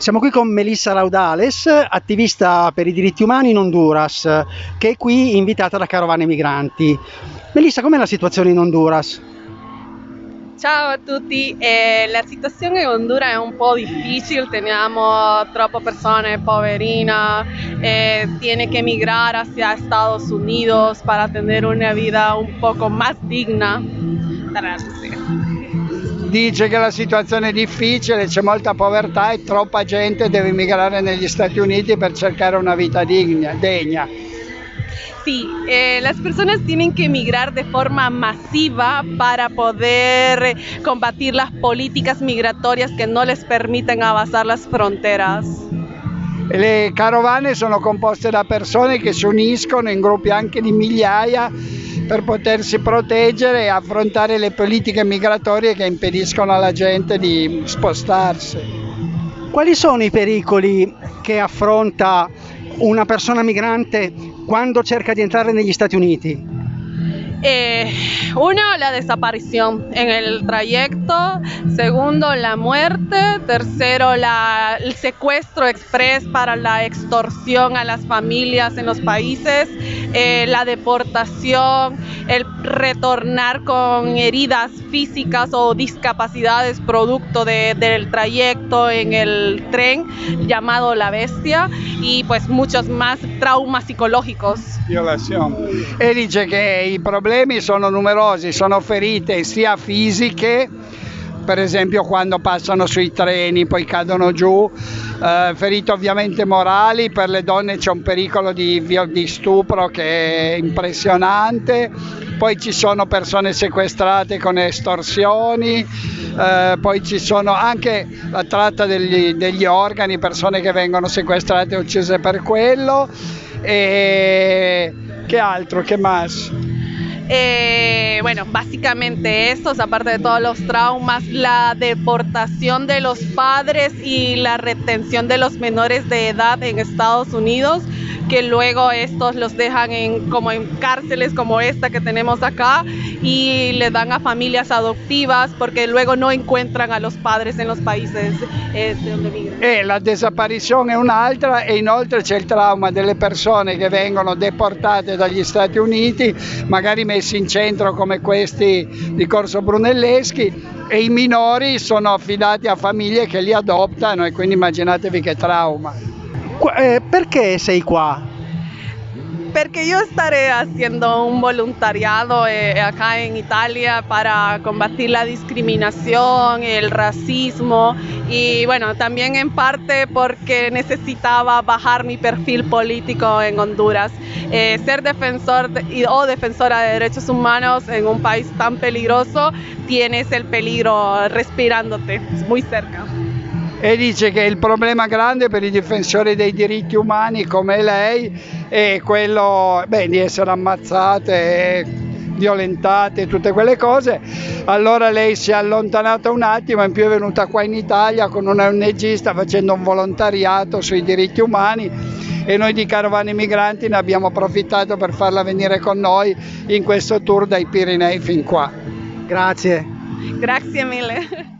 Siamo qui con Melissa Raudales, attivista per i diritti umani in Honduras, che è qui invitata da Carovane Migranti. Melissa, com'è la situazione in Honduras? Ciao a tutti, eh, la situazione in Honduras è un po' difficile, teniamo troppe persone poverine, eh, tiene que emigrar hacia Estados Unidos para tener una vida un poco más digna. Dice che la situazione è difficile, c'è molta povertà e troppa gente deve emigrare negli Stati Uniti per cercare una vita digna, degna. Sí, eh, las personas tienen que emigrar de forma masiva para poder combatir las políticas migratorias que no les permiten avanzar las fronteras. Le carovane sono composte da persone che si uniscono in gruppi anche di migliaia per potersi proteggere e affrontare le politiche migratorie che impediscono alla gente di spostarsi. Quali sono i pericoli che affronta una persona migrante quando cerca di entrare negli Stati Uniti? Eh, uno, la desaparición en el trayecto. Segundo, la muerte. Tercero, la, el secuestro express para la extorsión a las familias en los países. Eh, la deportación, el retornar con heridas físicas o discapacidades producto de, del trayecto en el tren llamado La Bestia y pues muchos más traumas psicológicos. Violación. E dice che i problemi sono numerosi, sono ferite sia fisiche per esempio quando passano sui treni poi cadono giù, eh, ferite ovviamente morali, per le donne c'è un pericolo di, di stupro che è impressionante, poi ci sono persone sequestrate con estorsioni, eh, poi ci sono anche la tratta degli, degli organi, persone che vengono sequestrate e uccise per quello. E che altro, che más? Bueno, básicamente estos, aparte de todos los traumas, la deportación de los padres y la retención de los menores de edad en Estados Unidos que luego estos los dejan en, como en cárceles como esta que tenemos acá y le dan a familias adoptivas porque luego no encuentran a los padres en los países eh, donde migran. E la desaparizione è un'altra e inoltre c'è il trauma delle persone che vengono deportate dagli Stati Uniti, magari messi in centro come questi di Corso Brunelleschi e i minori sono affidati a famiglie che li adottano e quindi immaginatevi che trauma. Eh, perché sei qua? Porque yo estaré haciendo un voluntariado eh, acá en Italia para combatir la discriminación, el racismo y bueno, también en parte porque necesitaba bajar mi perfil político en Honduras. Eh, ser defensor o defensora de derechos humanos en un país tan peligroso, tienes el peligro respirándote muy cerca. E dice che il problema grande per i difensori dei diritti umani come lei è quello beh, di essere ammazzate, violentate, tutte quelle cose. Allora lei si è allontanata un attimo, in più è venuta qua in Italia con una ONG, sta facendo un volontariato sui diritti umani e noi di Carovane Migranti ne abbiamo approfittato per farla venire con noi in questo tour dai Pirenei fin qua. Grazie. Grazie mille.